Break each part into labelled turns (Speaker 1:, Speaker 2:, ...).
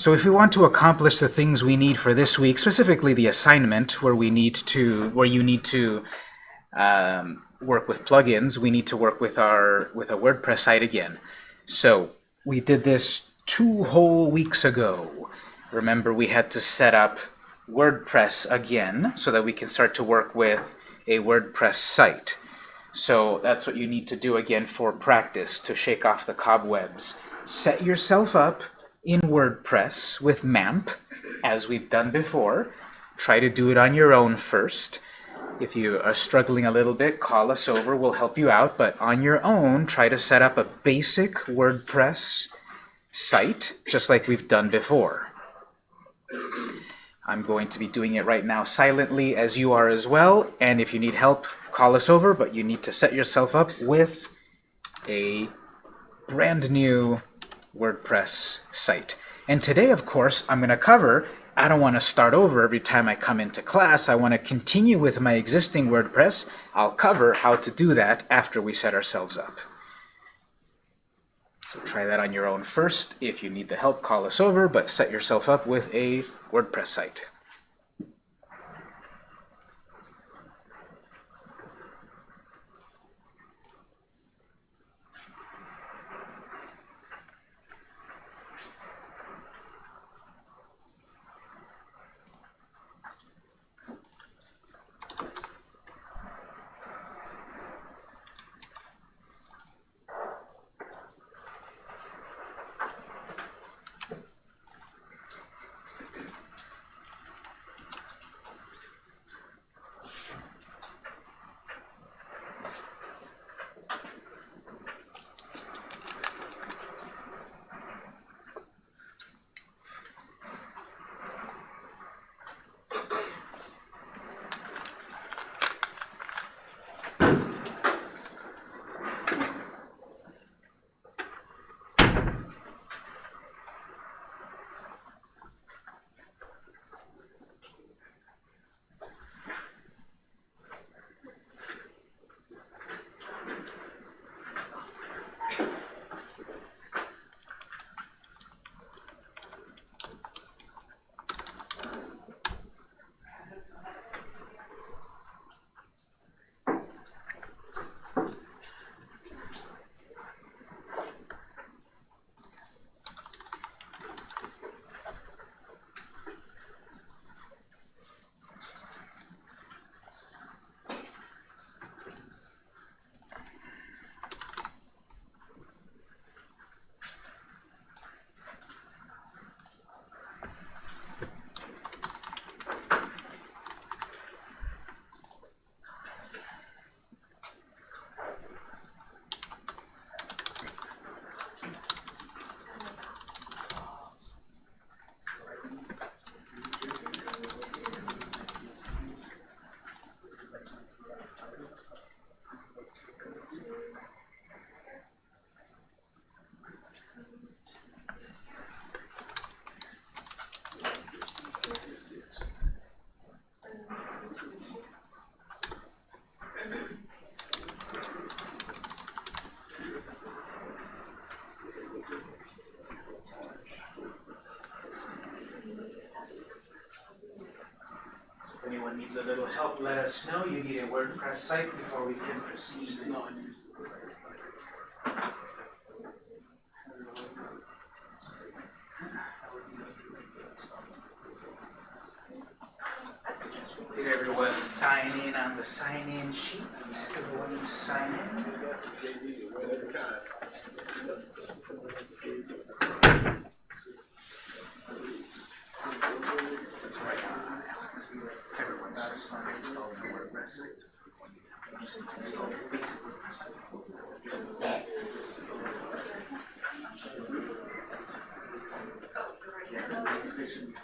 Speaker 1: So if we want to accomplish the things we need for this week, specifically the assignment where we need to, where you need to um, work with plugins, we need to work with our with a WordPress site again. So we did this two whole weeks ago. Remember, we had to set up WordPress again so that we can start to work with a WordPress site. So that's what you need to do again for practice to shake off the cobwebs. Set yourself up in WordPress with MAMP, as we've done before. Try to do it on your own first. If you are struggling a little bit, call us over, we'll help you out. But on your own, try to set up a basic WordPress site, just like we've done before. I'm going to be doing it right now silently as you are as well. And if you need help, call us over, but you need to set yourself up with a brand new WordPress site. And today, of course, I'm going to cover, I don't want to start over every time I come into class. I want to continue with my existing WordPress. I'll cover how to do that after we set ourselves up. So try that on your own first. If you need the help, call us over, but set yourself up with a WordPress site. Needs a little help, let us know. You need a WordPress site before we can proceed. Did everyone sign in on the sign-in sheet? Everyone need to sign in? It's right on, Alex. Everyone's just not installed the WordPress site, so if we're going to get something, just install the basic WordPress site.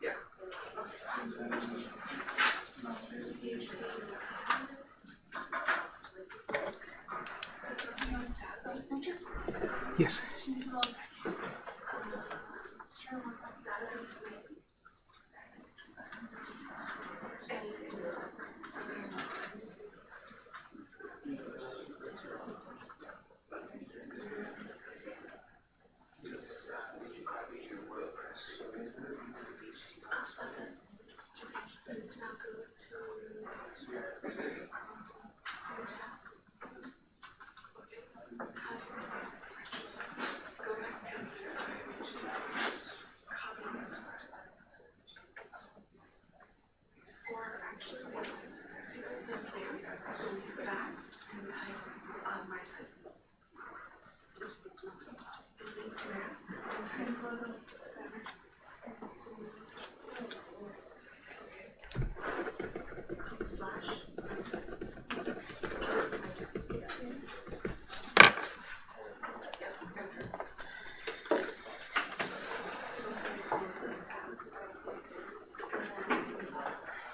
Speaker 1: Yeah. Yes.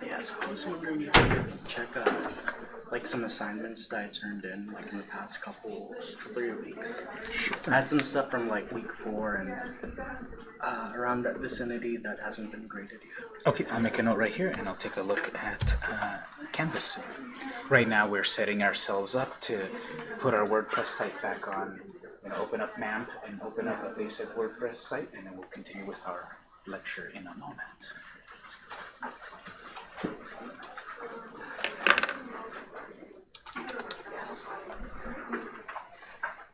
Speaker 2: Yes, I was wondering if you could check uh, like some assignments that I turned in like in the past couple three weeks. I had some stuff from like week four and uh, around that vicinity that hasn't been graded yet.
Speaker 1: Okay, I'll make a note right here, and I'll take a look at uh, Canvas. Right now, we're setting ourselves up to put our WordPress site back on. I'm gonna open up MAMP and open up a basic WordPress site, and then we'll continue with our lecture in a moment.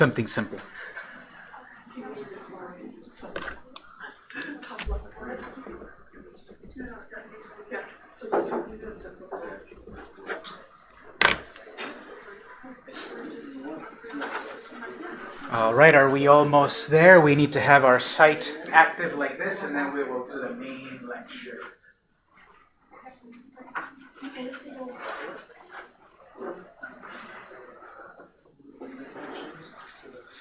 Speaker 1: Something simple. All right, are we almost there? We need to have our site active like this, and then we will do the main lecture.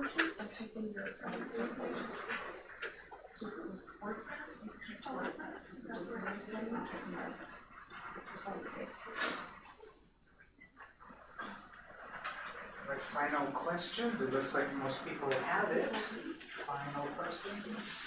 Speaker 1: Right, final questions. It looks like most people have it. Final questions.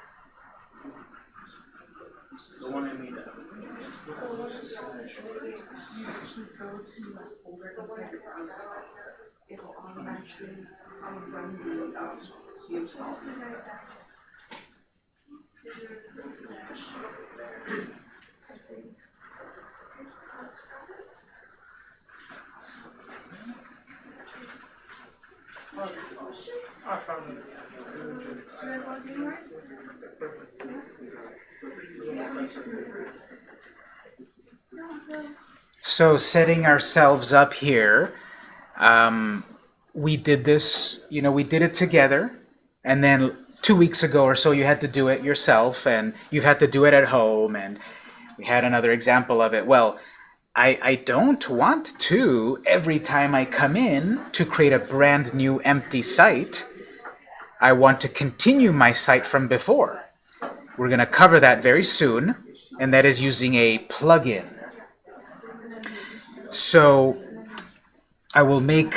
Speaker 1: The one I made up.
Speaker 3: it'll automatically um, run the, um, the install.
Speaker 1: So setting ourselves up here, um, we did this, you know, we did it together, and then two weeks ago or so you had to do it yourself, and you've had to do it at home, and we had another example of it. Well, I, I don't want to, every time I come in, to create a brand new empty site. I want to continue my site from before. We're going to cover that very soon, and that is using a plugin. So I will make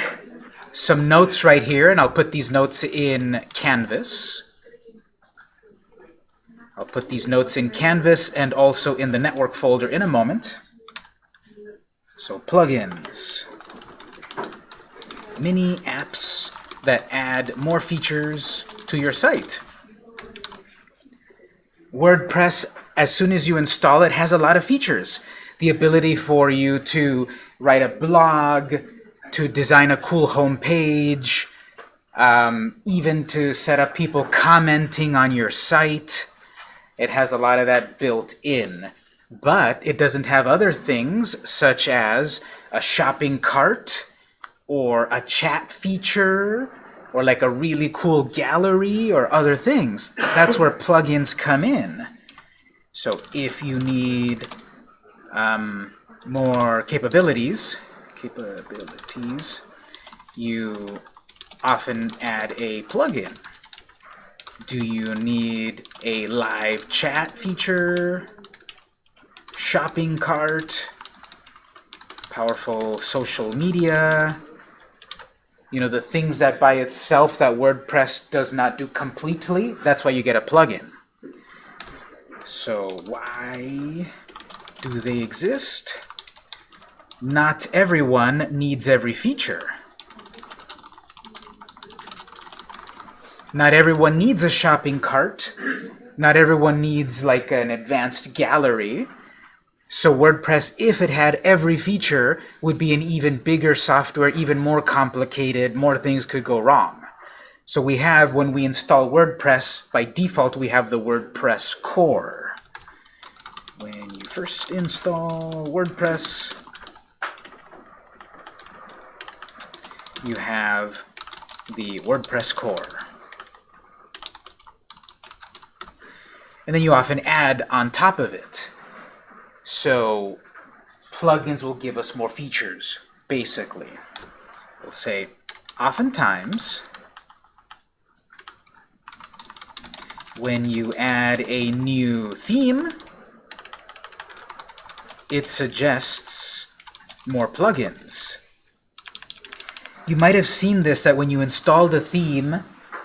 Speaker 1: some notes right here, and I'll put these notes in Canvas. I'll put these notes in Canvas and also in the network folder in a moment. So plugins, mini apps that add more features to your site. WordPress, as soon as you install it, has a lot of features. The ability for you to write a blog, to design a cool home page, um, even to set up people commenting on your site. It has a lot of that built in. But it doesn't have other things such as a shopping cart or a chat feature or like a really cool gallery or other things. That's where plugins come in. So if you need um, more capabilities, capabilities, you often add a plugin. Do you need a live chat feature? Shopping cart? Powerful social media? You know, the things that by itself that WordPress does not do completely, that's why you get a plugin. So why do they exist? Not everyone needs every feature. Not everyone needs a shopping cart. Not everyone needs like an advanced gallery. So WordPress, if it had every feature, would be an even bigger software, even more complicated, more things could go wrong. So we have, when we install WordPress, by default we have the WordPress core. When you first install WordPress, you have the WordPress core. And then you often add on top of it. So plugins will give us more features, basically. We'll say, oftentimes, when you add a new theme, it suggests more plugins. You might have seen this, that when you install the theme,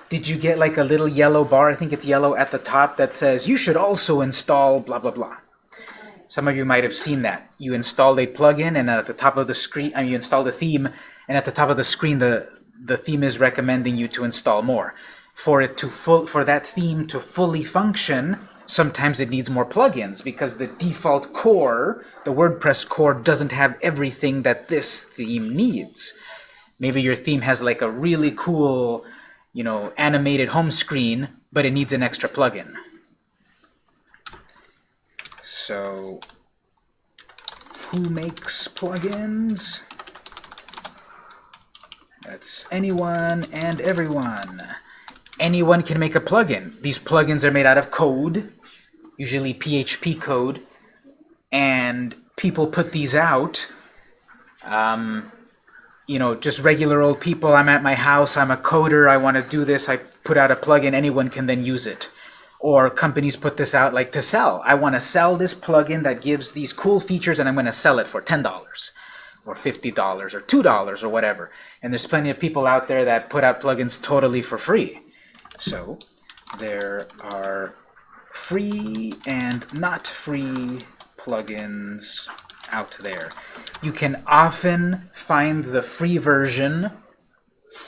Speaker 1: did you get like a little yellow bar, I think it's yellow at the top, that says, you should also install blah, blah, blah. Some of you might have seen that. You installed a plugin, and at the top of the screen, mean, you installed a theme, and at the top of the screen, the, the theme is recommending you to install more. For it to full, for that theme to fully function, sometimes it needs more plugins because the default core, the WordPress core, doesn't have everything that this theme needs. Maybe your theme has like a really cool, you know, animated home screen, but it needs an extra plugin. So, who makes plugins? That's anyone and everyone. Anyone can make a plugin. These plugins are made out of code, usually PHP code, and people put these out. Um, you know, just regular old people. I'm at my house, I'm a coder, I want to do this, I put out a plugin, anyone can then use it. Or companies put this out like to sell. I want to sell this plugin that gives these cool features and I'm going to sell it for $10 or $50 or $2 or whatever. And there's plenty of people out there that put out plugins totally for free. So there are free and not free plugins out there. You can often find the free version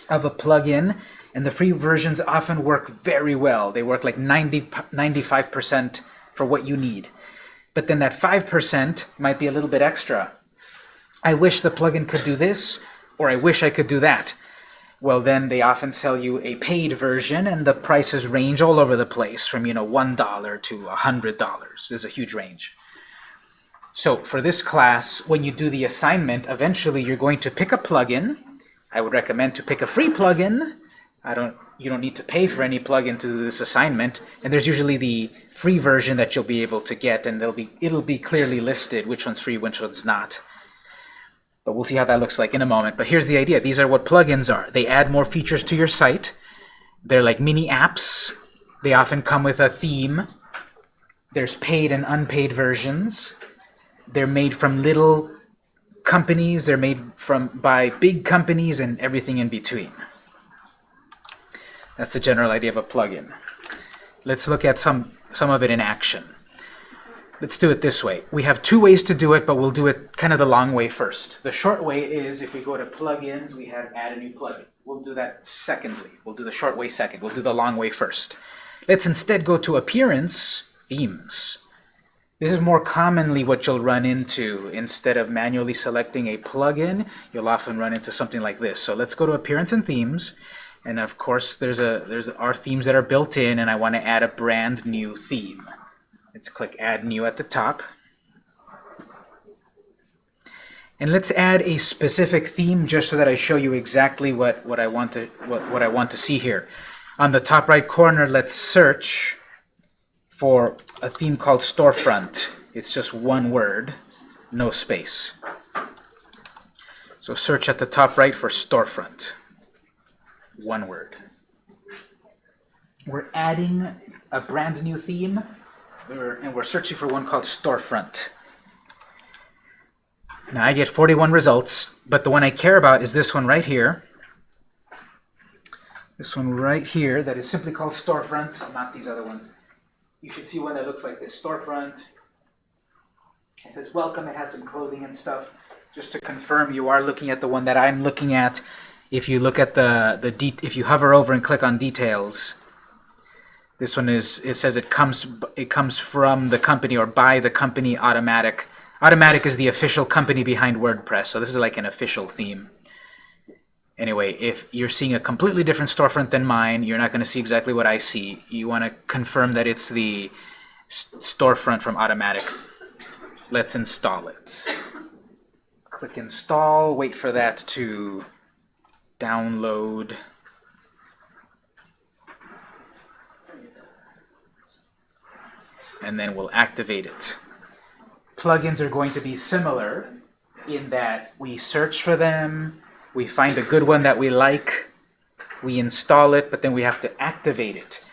Speaker 1: of a plugin and the free versions often work very well. They work like 90, 95% for what you need. But then that 5% might be a little bit extra. I wish the plugin could do this, or I wish I could do that. Well, then they often sell you a paid version, and the prices range all over the place, from you know $1 to $100. There's a huge range. So for this class, when you do the assignment, eventually you're going to pick a plugin. I would recommend to pick a free plugin I don't, you don't need to pay for any plugin to do this assignment, and there's usually the free version that you'll be able to get, and it'll be, it'll be clearly listed which one's free, which one's not. But we'll see how that looks like in a moment. But here's the idea. These are what plugins are. They add more features to your site. They're like mini apps. They often come with a theme. There's paid and unpaid versions. They're made from little companies. They're made from by big companies and everything in between. That's the general idea of a plugin. Let's look at some some of it in action. Let's do it this way. We have two ways to do it, but we'll do it kind of the long way first. The short way is if we go to plugins, we have add a new plugin. We'll do that secondly. We'll do the short way second. We'll do the long way first. Let's instead go to appearance, themes. This is more commonly what you'll run into. Instead of manually selecting a plugin, you'll often run into something like this. So let's go to appearance and themes. And of course, there's a there's our themes that are built in, and I want to add a brand new theme. Let's click Add New at the top. And let's add a specific theme just so that I show you exactly what, what I want to what, what I want to see here. On the top right corner, let's search for a theme called Storefront. It's just one word, no space. So search at the top right for Storefront. One word. We're adding a brand new theme and we're searching for one called Storefront. Now I get 41 results, but the one I care about is this one right here. This one right here that is simply called Storefront, not these other ones. You should see one that looks like this, Storefront. It says welcome, it has some clothing and stuff. Just to confirm, you are looking at the one that I'm looking at. If you look at the, the de if you hover over and click on details, this one is, it says it comes, it comes from the company or by the company Automattic. Automattic is the official company behind WordPress, so this is like an official theme. Anyway, if you're seeing a completely different storefront than mine, you're not going to see exactly what I see. You want to confirm that it's the storefront from Automattic. Let's install it. Click Install, wait for that to download. And then we'll activate it. Plugins are going to be similar in that we search for them, we find a good one that we like, we install it, but then we have to activate it.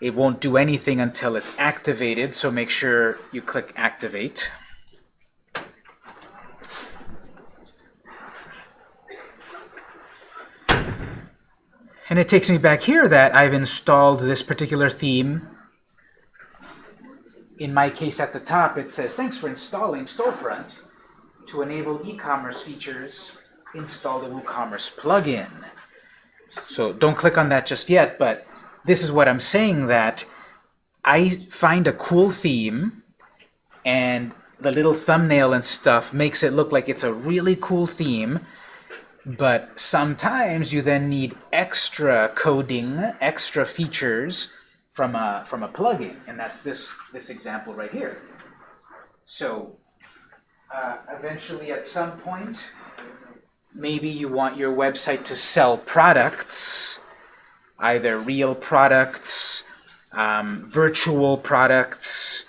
Speaker 1: It won't do anything until it's activated, so make sure you click Activate. And it takes me back here that I've installed this particular theme. In my case at the top, it says, thanks for installing Storefront. To enable e-commerce features, install the WooCommerce plugin. So don't click on that just yet, but this is what I'm saying that I find a cool theme and the little thumbnail and stuff makes it look like it's a really cool theme but sometimes you then need extra coding, extra features from a, from a plugin, and that's this, this example right here. So uh, eventually at some point, maybe you want your website to sell products, either real products, um, virtual products,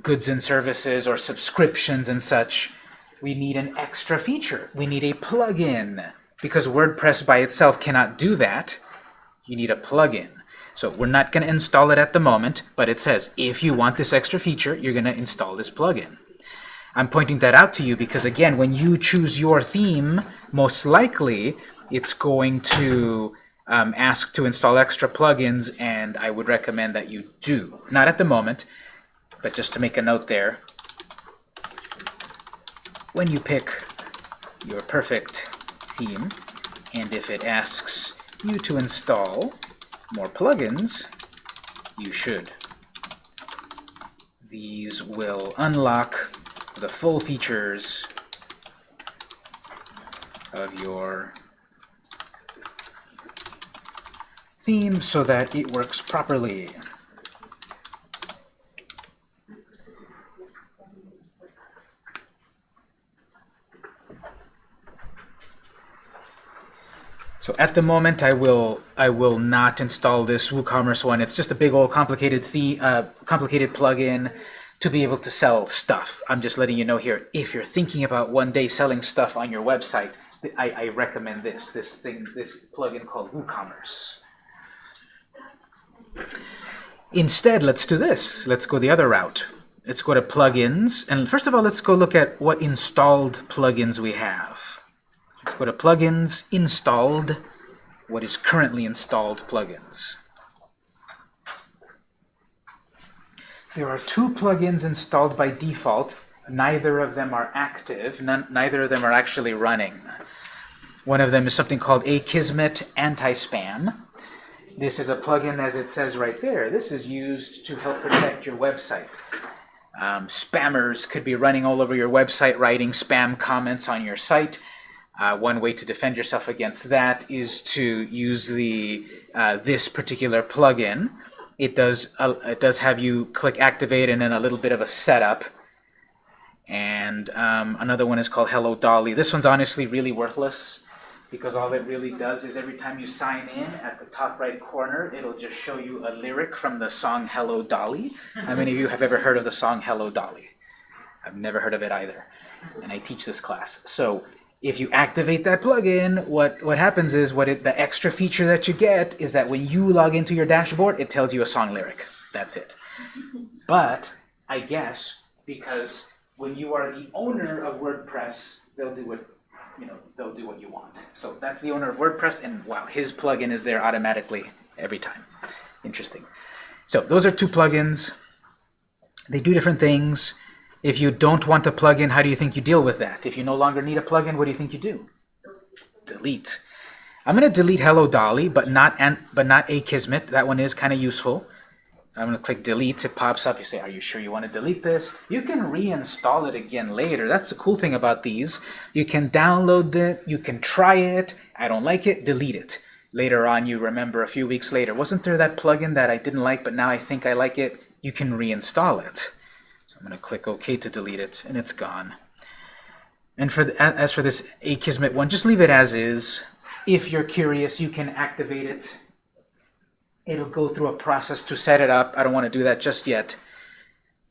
Speaker 1: goods and services, or subscriptions and such we need an extra feature. We need a plugin. Because WordPress by itself cannot do that, you need a plugin. So we're not going to install it at the moment, but it says if you want this extra feature, you're going to install this plugin. I'm pointing that out to you because, again, when you choose your theme, most likely it's going to um, ask to install extra plugins, and I would recommend that you do. Not at the moment, but just to make a note there, when you pick your perfect theme, and if it asks you to install more plugins, you should. These will unlock the full features of your theme so that it works properly. At the moment, I will I will not install this WooCommerce one. It's just a big old complicated the uh, complicated plugin to be able to sell stuff. I'm just letting you know here. If you're thinking about one day selling stuff on your website, I, I recommend this this thing this plugin called WooCommerce. Instead, let's do this. Let's go the other route. Let's go to plugins, and first of all, let's go look at what installed plugins we have. Let's go to Plugins, Installed, what is currently installed plugins. there are two plugins installed by default. Neither of them are active. None, neither of them are actually running. One of them is something called Akismet Anti-Spam. This is a plugin, as it says right there. This is used to help protect your website. Um, spammers could be running all over your website, writing spam comments on your site. Uh, one way to defend yourself against that is to use the uh, this particular plugin. It does uh, it does have you click activate and then a little bit of a setup. And um, another one is called Hello Dolly. This one's honestly really worthless because all it really does is every time you sign in at the top right corner it'll just show you a lyric from the song Hello Dolly. How many of you have ever heard of the song Hello Dolly? I've never heard of it either and I teach this class. So if you activate that plugin, what, what happens is what it, the extra feature that you get is that when you log into your dashboard, it tells you a song lyric. That's it. But I guess because when you are the owner of WordPress, they'll do what you know, they'll do what you want. So that's the owner of WordPress, and wow, his plugin is there automatically every time. Interesting. So those are two plugins. They do different things. If you don't want a plugin, how do you think you deal with that? If you no longer need a plugin, what do you think you do? Delete. I'm going to delete Hello Dolly, but not an, but not Akismet. That one is kind of useful. I'm going to click delete. It pops up. You say, are you sure you want to delete this? You can reinstall it again later. That's the cool thing about these. You can download it. You can try it. I don't like it. Delete it. Later on, you remember a few weeks later, wasn't there that plugin that I didn't like, but now I think I like it? You can reinstall it. I'm going to click OK to delete it, and it's gone. And for the, as for this Akismet one, just leave it as is. If you're curious, you can activate it it'll go through a process to set it up. I don't want to do that just yet.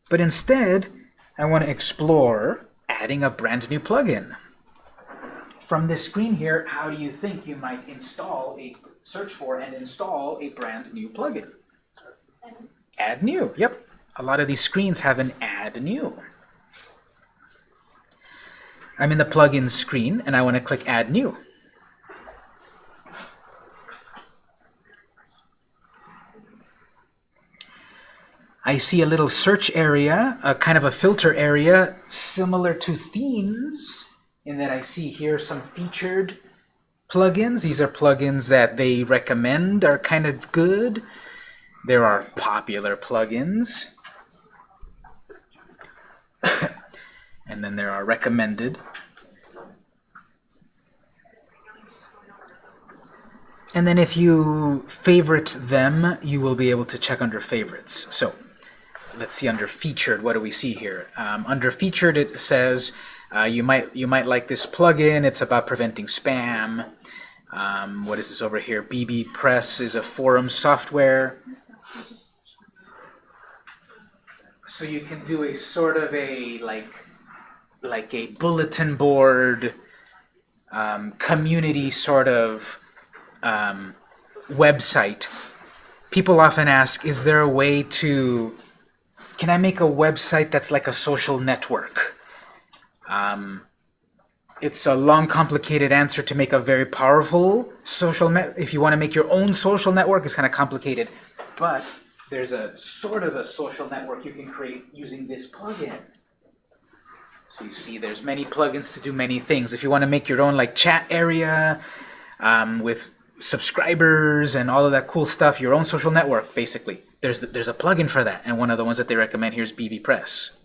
Speaker 1: But instead, I want to explore adding a brand new plugin. From this screen here, how do you think you might install a search for and install a brand new plugin? Add new. Yep. A lot of these screens have an add new. I'm in the plugins screen and I want to click add new. I see a little search area, a kind of a filter area, similar to themes, in that I see here some featured plugins. These are plugins that they recommend are kind of good. There are popular plugins. and then there are recommended. And then if you favorite them, you will be able to check under favorites. So let's see under featured, what do we see here? Um, under featured it says uh, you might you might like this plugin, it's about preventing spam. Um, what is this over here? bbPress is a forum software. So you can do a sort of a like like a bulletin board um, community sort of um, website. People often ask, is there a way to can I make a website that's like a social network? Um, it's a long, complicated answer to make a very powerful social net. If you want to make your own social network, it's kind of complicated. But there's a sort of a social network you can create using this plugin. So you see there's many plugins to do many things. If you want to make your own like chat area um, with subscribers and all of that cool stuff, your own social network, basically there's there's a plugin for that, and one of the ones that they recommend here is bbPress.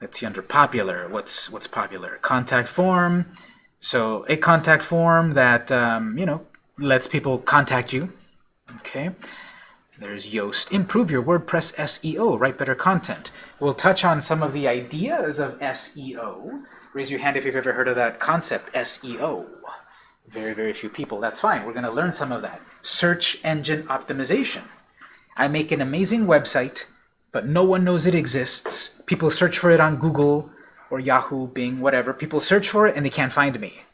Speaker 1: Let's see under popular. What's what's popular? Contact form. So a contact form that um, you know lets people contact you. Okay. There's Yoast. Improve your WordPress SEO. Write better content. We'll touch on some of the ideas of SEO. Raise your hand if you've ever heard of that concept, SEO. Very, very few people. That's fine. We're going to learn some of that. Search engine optimization. I make an amazing website, but no one knows it exists. People search for it on Google or Yahoo, Bing, whatever. People search for it and they can't find me.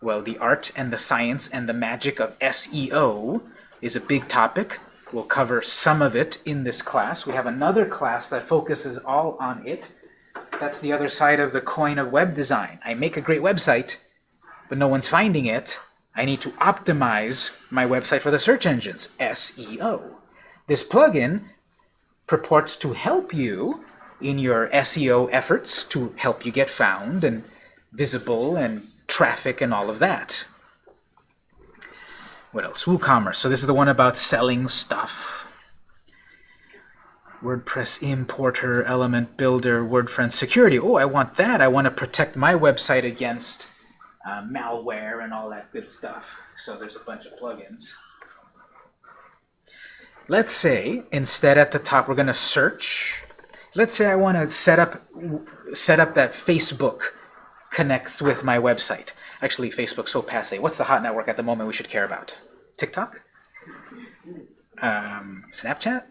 Speaker 1: Well, the art and the science and the magic of SEO is a big topic. We'll cover some of it in this class. We have another class that focuses all on it. That's the other side of the coin of web design. I make a great website, but no one's finding it. I need to optimize my website for the search engines, SEO. This plugin purports to help you in your SEO efforts to help you get found and visible and traffic and all of that. What else? WooCommerce. So this is the one about selling stuff. WordPress importer, element builder, WordPress security. Oh, I want that. I want to protect my website against uh, malware and all that good stuff. So there's a bunch of plugins. Let's say instead at the top we're going to search. Let's say I want to set up set up that Facebook connects with my website. Actually, Facebook's so passe. What's the hot network at the moment we should care about? TikTok? Um, Snapchat?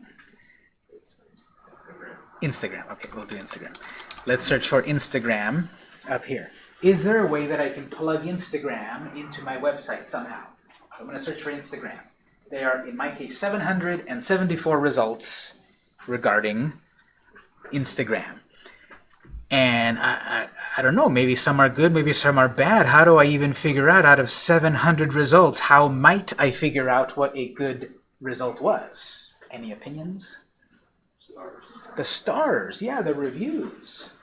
Speaker 1: Instagram. Okay, we'll do Instagram. Let's search for Instagram up here. Is there a way that I can plug Instagram into my website somehow? So I'm going to search for Instagram. There are, in my case, 774 results regarding Instagram. And I, I, I don't know, maybe some are good, maybe some are bad. How do I even figure out out of 700 results, how might I figure out what a good result was? Any opinions? Stars. The stars, yeah, the reviews.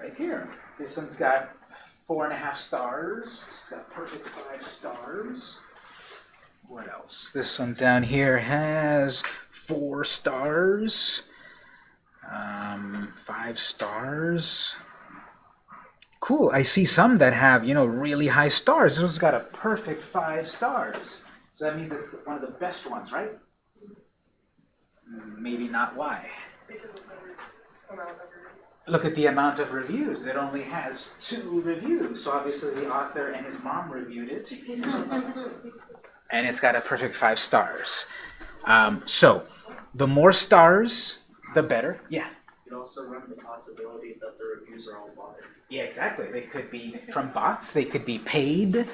Speaker 1: Right here. This one's got four and a half stars. Got perfect five stars. What else? This one down here has four stars. Um, five stars. Cool. I see some that have, you know, really high stars. This one's got a perfect five stars. So that means it's one of the best ones, right? Maybe not why. Look at the amount of reviews. It only has two reviews. So obviously the author and his mom reviewed it. and it's got a perfect five stars. Um, so the more stars, the better. Yeah.
Speaker 2: You also run the possibility that the reviews are all bought.
Speaker 1: Yeah, exactly. They could be from bots. They could be paid.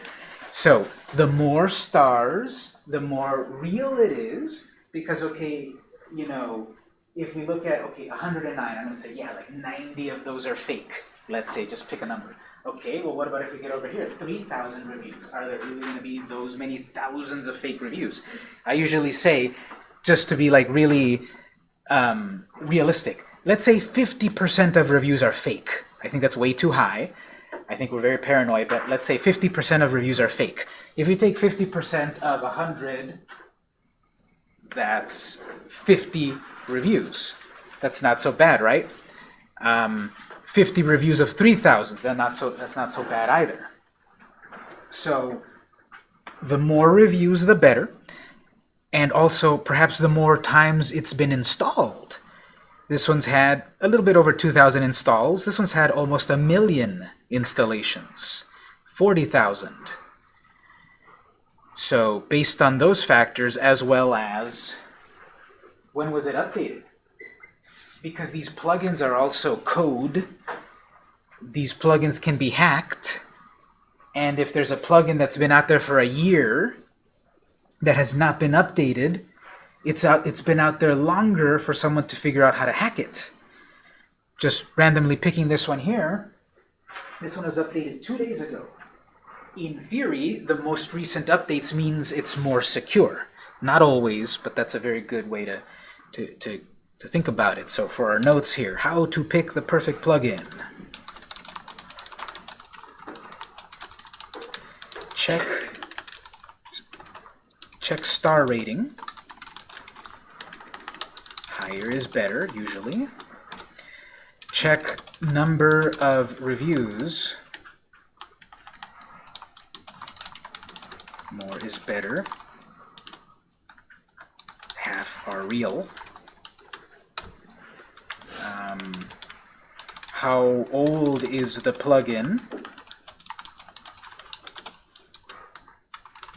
Speaker 1: So the more stars, the more real it is. Because okay, you know, if we look at okay, 109, I'm gonna say yeah, like 90 of those are fake. Let's say, just pick a number. Okay, well, what about if we get over here? 3,000 reviews. Are there really going to be those many thousands of fake reviews? I usually say, just to be like really um, realistic, let's say 50% of reviews are fake. I think that's way too high. I think we're very paranoid, but let's say 50% of reviews are fake. If you take 50% of 100, that's 50 reviews. That's not so bad, right? Um, 50 reviews of 3,000, then not so, that's not so bad either. So the more reviews, the better. And also, perhaps the more times it's been installed. This one's had a little bit over 2,000 installs. This one's had almost a million installations, 40,000. So based on those factors, as well as when was it updated? Because these plugins are also code, these plugins can be hacked, and if there's a plugin that's been out there for a year that has not been updated, it's out it's been out there longer for someone to figure out how to hack it. Just randomly picking this one here, this one was updated two days ago. In theory, the most recent updates means it's more secure. Not always, but that's a very good way to, to, to, to think about it. So for our notes here, how to pick the perfect plugin. Check, check star rating. Higher is better, usually. Check number of reviews. More is better. Half are real. Um, how old is the plugin?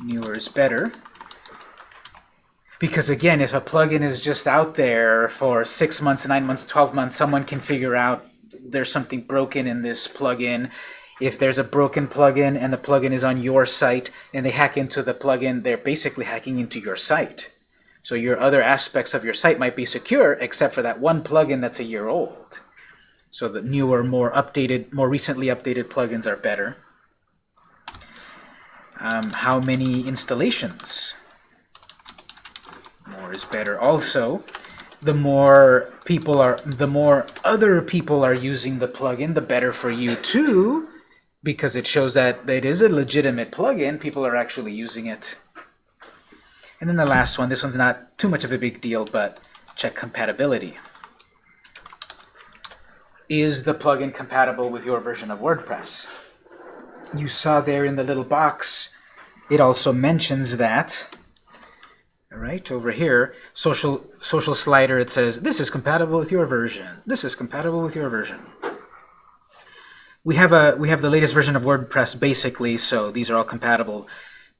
Speaker 1: Newer is better. Because again, if a plugin is just out there for six months, nine months, 12 months, someone can figure out there's something broken in this plugin. If there's a broken plugin and the plugin is on your site and they hack into the plugin, they're basically hacking into your site. So your other aspects of your site might be secure except for that one plugin that's a year old. So the newer, more updated, more recently updated plugins are better. Um, how many installations? More is better also. the more people are, the more other people are using the plugin, the better for you too, because it shows that it is a legitimate plugin. People are actually using it. And then the last one, this one's not too much of a big deal, but check compatibility. Is the plugin compatible with your version of WordPress? You saw there in the little box, it also mentions that. Right, over here, social social slider, it says, this is compatible with your version. This is compatible with your version. We have a we have the latest version of WordPress basically, so these are all compatible.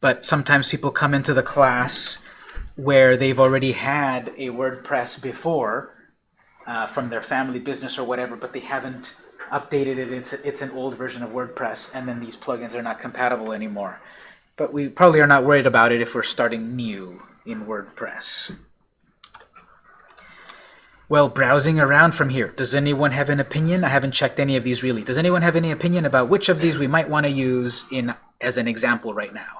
Speaker 1: But sometimes people come into the class where they've already had a WordPress before uh, from their family business or whatever, but they haven't updated it. It's, it's an old version of WordPress, and then these plugins are not compatible anymore. But we probably are not worried about it if we're starting new in WordPress. Well, browsing around from here, does anyone have an opinion? I haven't checked any of these really. Does anyone have any opinion about which of these we might want to use in as an example right now?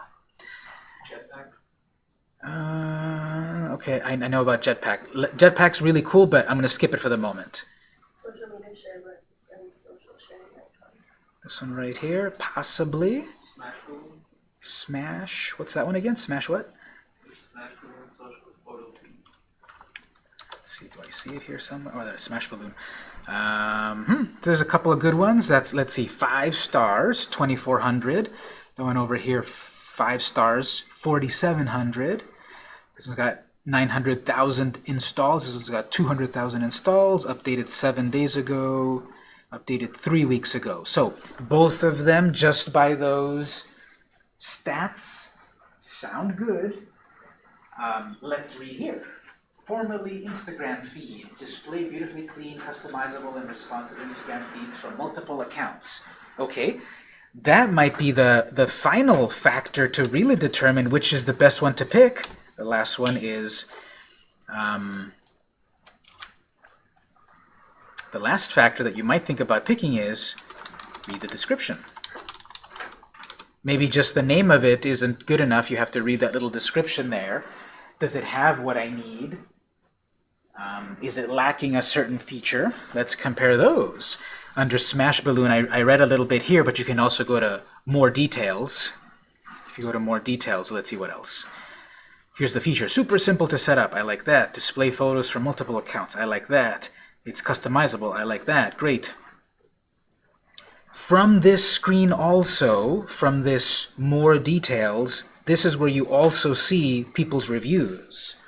Speaker 1: Uh, okay, I, I know about Jetpack. Jetpack's really cool, but I'm going to skip it for the moment.
Speaker 3: Social media share and social sharing icon.
Speaker 1: This one right here, possibly. Smash. What's that one again? Smash what? Let's see. It here somewhere? Oh, there's Smash Balloon. Um, hmm, there's a couple of good ones. That's let's see, five stars, 2,400. The one over here, five stars, 4,700. This one's got 900,000 installs. This one's got 200,000 installs. Updated seven days ago. Updated three weeks ago. So both of them, just by those stats, sound good. Um, let's read here. Formerly Instagram feed. Display beautifully clean, customizable, and responsive Instagram feeds from multiple accounts. Okay, that might be the, the final factor to really determine which is the best one to pick. The last one is um, the last factor that you might think about picking is read the description. Maybe just the name of it isn't good enough. You have to read that little description there. Does it have what I need? Um, is it lacking a certain feature? Let's compare those. Under Smash Balloon, I, I read a little bit here, but you can also go to more details. If you go to more details, let's see what else. Here's the feature. Super simple to set up. I like that. Display photos from multiple accounts. I like that. It's customizable. I like that. Great. From this screen also, from this more details, this is where you also see people's reviews.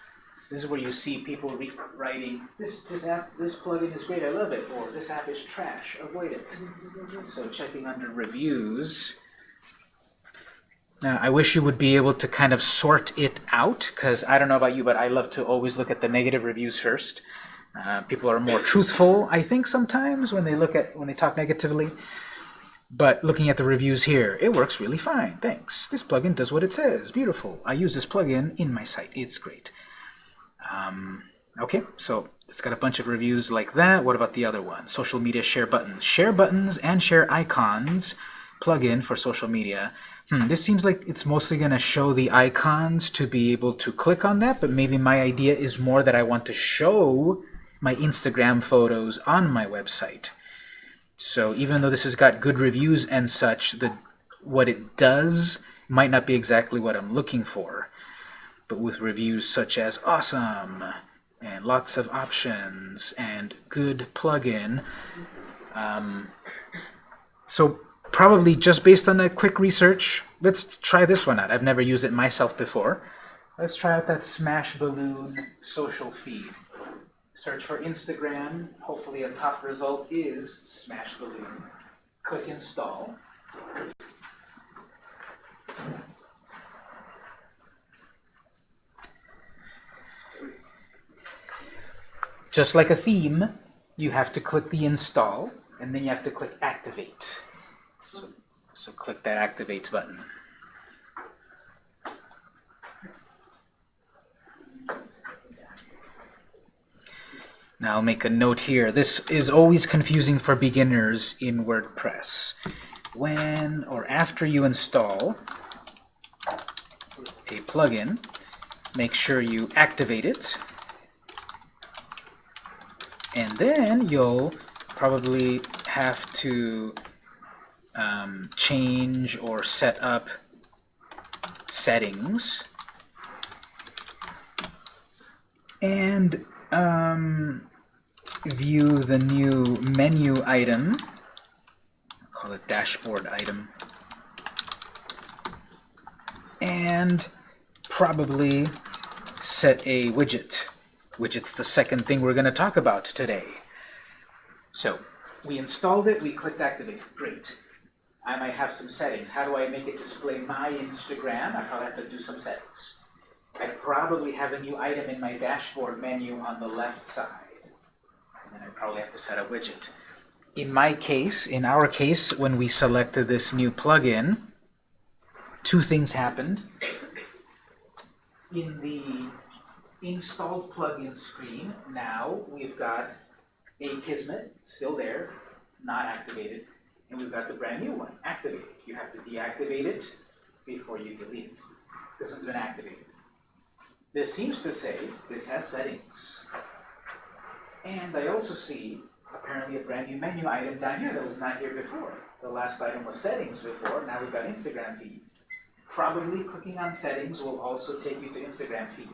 Speaker 1: This is where you see people writing, this, this app, this plugin is great, I love it, or this app is trash, avoid it. So checking under reviews. Now, I wish you would be able to kind of sort it out, because I don't know about you, but I love to always look at the negative reviews first. Uh, people are more truthful, I think, sometimes when they look at when they talk negatively. But looking at the reviews here, it works really fine. Thanks. This plugin does what it says. Beautiful. I use this plugin in my site. It's great. Um, okay, so it's got a bunch of reviews like that. What about the other one? Social media share buttons. Share buttons and share icons plugin for social media. Hmm, this seems like it's mostly going to show the icons to be able to click on that, but maybe my idea is more that I want to show my Instagram photos on my website. So even though this has got good reviews and such, the what it does might not be exactly what I'm looking for. But with reviews such as awesome and lots of options and good plugin, um, so probably just based on that quick research, let's try this one out. I've never used it myself before. Let's try out that Smash Balloon social feed. Search for Instagram. Hopefully a top result is Smash Balloon. Click install. Just like a theme, you have to click the install, and then you have to click activate. So, so click that activate button. Now I'll make a note here. This is always confusing for beginners in WordPress. When or after you install a plugin, make sure you activate it. And then you'll probably have to um, change or set up settings. And um, view the new menu item. Call it dashboard item. And probably set a widget. Widget's the second thing we're going to talk about today. So, we installed it, we clicked activate. Great. I might have some settings. How do I make it display my Instagram? I probably have to do some settings. I probably have a new item in my dashboard menu on the left side. And then I probably have to set a widget. In my case, in our case, when we selected this new plugin, two things happened. In the installed plugin screen, now we've got Akismet, still there, not activated, and we've got the brand new one, activated. You have to deactivate it before you delete it. This one's been activated. This seems to say this has settings. And I also see apparently a brand new menu item down here that was not here before. The last item was settings before, now we've got Instagram feed. Probably clicking on settings will also take you to Instagram feed.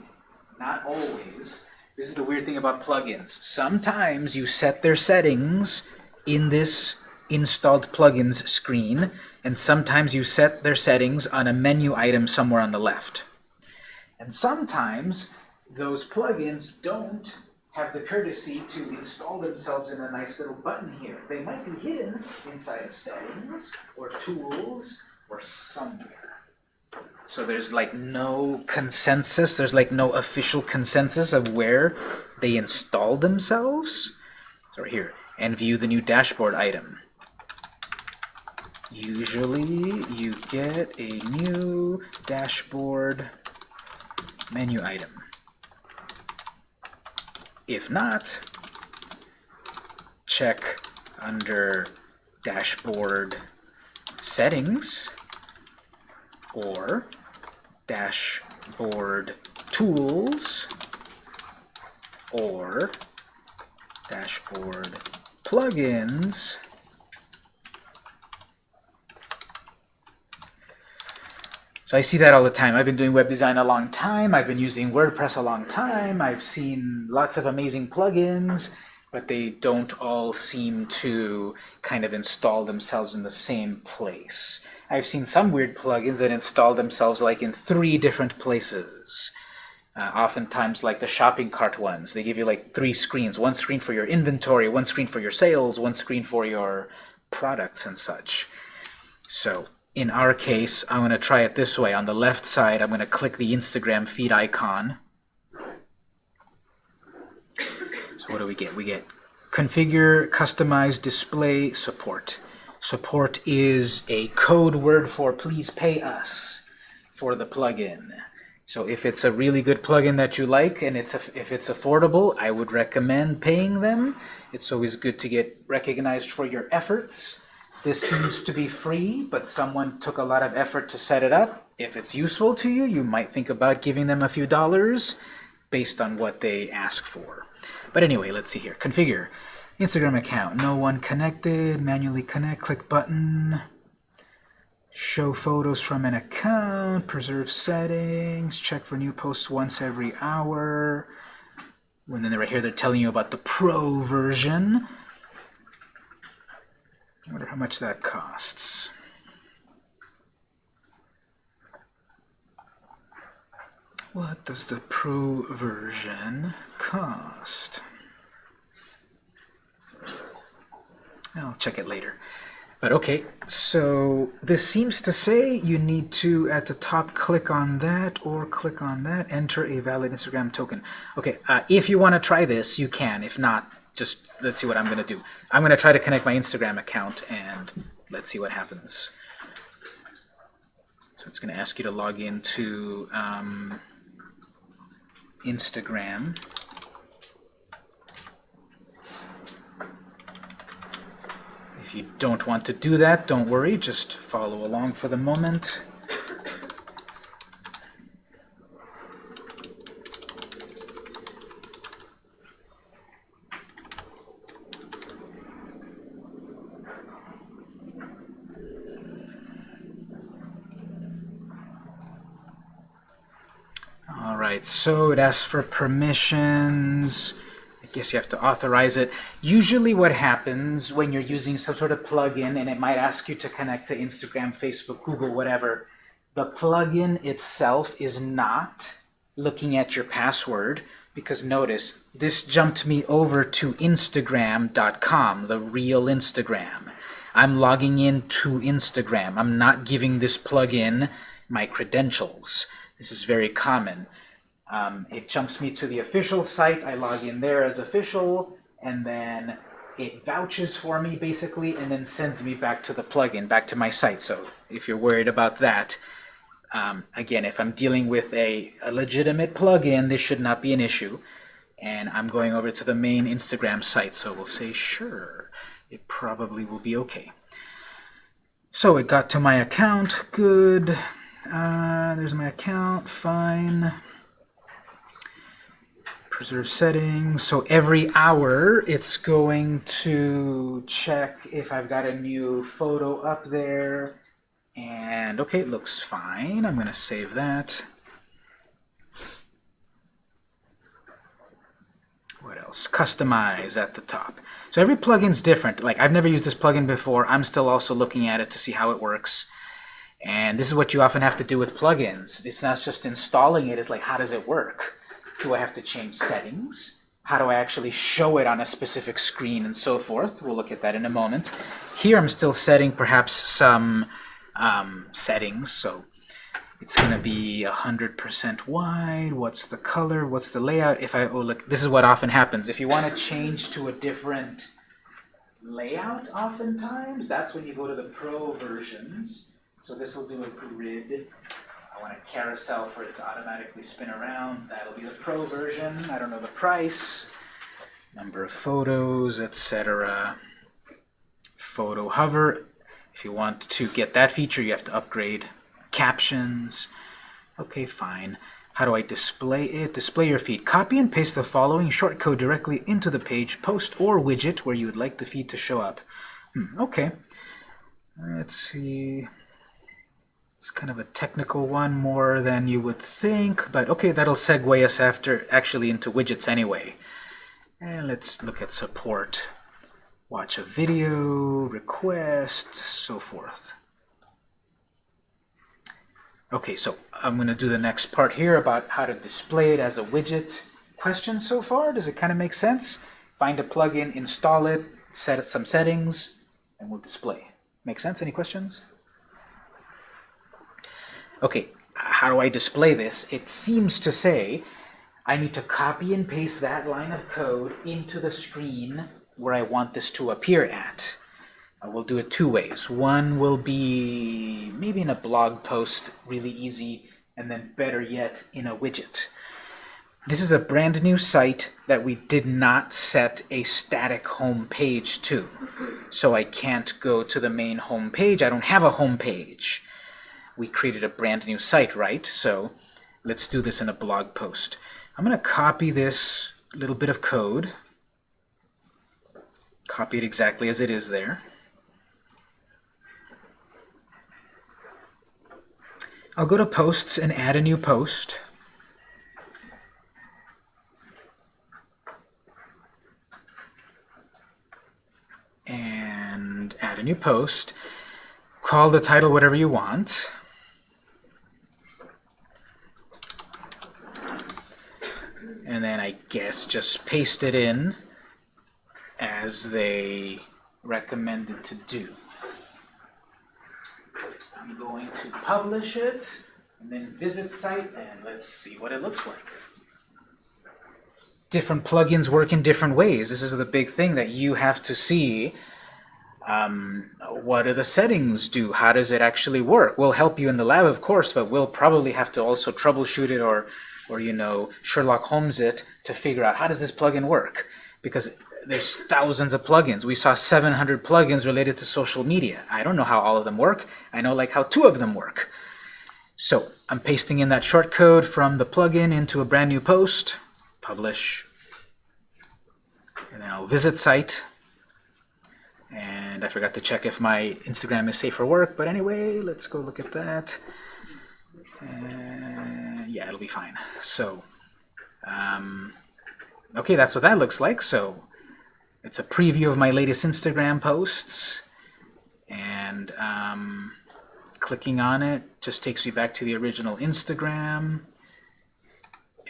Speaker 1: Not always. This is the weird thing about plugins. Sometimes you set their settings in this installed plugins screen, and sometimes you set their settings on a menu item somewhere on the left. And sometimes those plugins don't have the courtesy to install themselves in a nice little button here. They might be hidden inside of settings or tools or somewhere. So there's like no consensus, there's like no official consensus of where they install themselves. So right here, and view the new dashboard item. Usually you get a new dashboard menu item. If not, check under dashboard settings or dashboard tools or dashboard plugins So I see that all the time. I've been doing web design a long time. I've been using WordPress a long time. I've seen lots of amazing plugins, but they don't all seem to kind of install themselves in the same place. I've seen some weird plugins that install themselves like in three different places. Uh, oftentimes like the shopping cart ones. They give you like three screens. One screen for your inventory, one screen for your sales, one screen for your products and such. So in our case, I'm going to try it this way. On the left side, I'm going to click the Instagram feed icon. What do we get? We get configure, customize, display, support. Support is a code word for please pay us for the plugin. So if it's a really good plugin that you like and it's if it's affordable, I would recommend paying them. It's always good to get recognized for your efforts. This seems to be free, but someone took a lot of effort to set it up. If it's useful to you, you might think about giving them a few dollars based on what they ask for. But anyway, let's see here. Configure. Instagram account. No one connected. Manually connect. Click button. Show photos from an account. Preserve settings. Check for new posts once every hour. And then right here they're telling you about the pro version. I wonder how much that costs. What does the Pro version cost? I'll check it later. But okay, so this seems to say you need to, at the top, click on that or click on that, enter a valid Instagram token. Okay, uh, if you want to try this, you can. If not, just let's see what I'm going to do. I'm going to try to connect my Instagram account and let's see what happens. So it's going to ask you to log into um, Instagram. If you don't want to do that, don't worry, just follow along for the moment. So it asks for permissions. I guess you have to authorize it. Usually what happens when you're using some sort of plugin and it might ask you to connect to Instagram, Facebook, Google, whatever, the plugin itself is not looking at your password because notice this jumped me over to Instagram.com, the real Instagram. I'm logging in to Instagram. I'm not giving this plugin my credentials. This is very common. Um, it jumps me to the official site. I log in there as official, and then it vouches for me basically, and then sends me back to the plugin, back to my site. So if you're worried about that, um, again, if I'm dealing with a, a legitimate plugin, this should not be an issue. And I'm going over to the main Instagram site, so we'll say sure. It probably will be okay. So it got to my account, good. Uh, there's my account, fine. Preserve settings. So every hour it's going to check if I've got a new photo up there. And okay, it looks fine. I'm going to save that. What else? Customize at the top. So every plugin's different. Like I've never used this plugin before. I'm still also looking at it to see how it works. And this is what you often have to do with plugins. It's not just installing it, it's like how does it work? Do I have to change settings? How do I actually show it on a specific screen and so forth? We'll look at that in a moment. Here I'm still setting perhaps some um, settings. So it's going to be 100% wide. What's the color? What's the layout? If I oh look, this is what often happens. If you want to change to a different layout, oftentimes that's when you go to the pro versions. So this will do a grid. I want a carousel for it to automatically spin around. That'll be the pro version. I don't know the price, number of photos, etc. Photo hover. If you want to get that feature, you have to upgrade captions. Okay, fine. How do I display it? Display your feed. Copy and paste the following shortcode directly into the page, post, or widget where you would like the feed to show up. Hmm, okay. Let's see. It's kind of a technical one more than you would think, but okay, that'll segue us after actually into widgets anyway. And let's look at support. Watch a video, request, so forth. Okay, so I'm going to do the next part here about how to display it as a widget. Questions so far? Does it kind of make sense? Find a plugin, install it, set some settings, and we'll display. Make sense? Any questions? Okay, how do I display this? It seems to say I need to copy and paste that line of code into the screen where I want this to appear at. Uh, we'll do it two ways. One will be maybe in a blog post, really easy, and then better yet, in a widget. This is a brand new site that we did not set a static home page to. So I can't go to the main home page. I don't have a home page. We created a brand new site, right? So let's do this in a blog post. I'm going to copy this little bit of code. Copy it exactly as it is there. I'll go to posts and add a new post. And add a new post. Call the title whatever you want. And then I guess just paste it in as they recommended to do. I'm going to publish it, and then visit site, and let's see what it looks like. Different plugins work in different ways. This is the big thing that you have to see. Um, what do the settings do? How does it actually work? We'll help you in the lab, of course, but we'll probably have to also troubleshoot it or, or you know, Sherlock Holmes it to figure out how does this plugin work? Because there's thousands of plugins. We saw 700 plugins related to social media. I don't know how all of them work. I know like how two of them work. So I'm pasting in that short code from the plugin into a brand new post, publish, and then I'll visit site. And I forgot to check if my Instagram is safe for work, but anyway, let's go look at that. Uh, yeah. it'll be fine. So, um, okay, that's what that looks like. So, it's a preview of my latest Instagram posts, and um, clicking on it just takes me back to the original Instagram.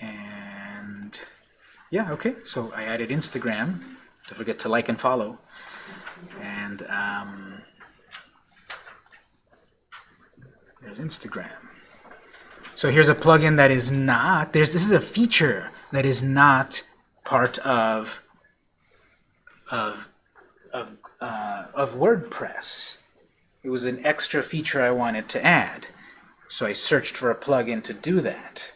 Speaker 1: And yeah, okay, so I added Instagram. Don't forget to like and follow. And um, there's Instagram. So here's a plugin that is not, there's this is a feature that is not part of of of uh, of WordPress. It was an extra feature I wanted to add. So I searched for a plugin to do that.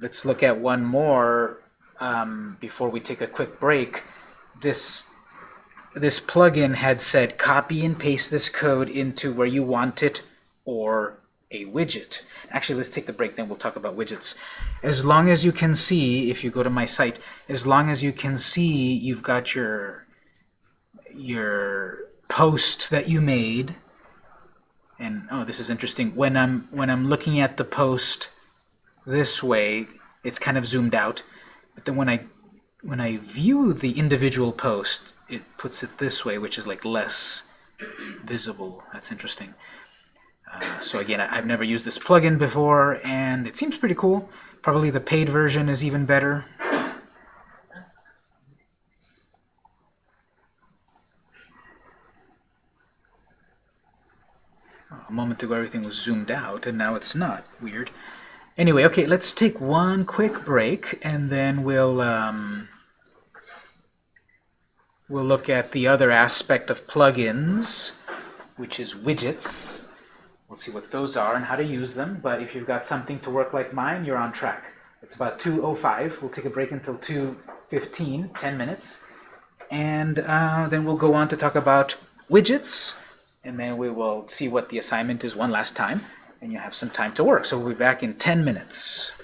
Speaker 1: Let's look at one more um, before we take a quick break. This this plugin had said copy and paste this code into where you want it or a widget. Actually, let's take the break, then we'll talk about widgets. As long as you can see, if you go to my site, as long as you can see you've got your your post that you made, and oh, this is interesting. When I'm when I'm looking at the post this way, it's kind of zoomed out. But then when I when I view the individual post, it puts it this way, which is like less visible. That's interesting. Uh, so again, I've never used this plugin before, and it seems pretty cool. Probably the paid version is even better. A moment ago everything was zoomed out, and now it's not. Weird. Anyway, okay, let's take one quick break, and then we'll um, we'll look at the other aspect of plugins, which is widgets. We'll see what those are and how to use them, but if you've got something to work like mine, you're on track. It's about 2.05. We'll take a break until 2.15, 10 minutes, and uh, then we'll go on to talk about widgets, and then we will see what the assignment is one last time, and you have some time to work. So we'll be back in 10 minutes.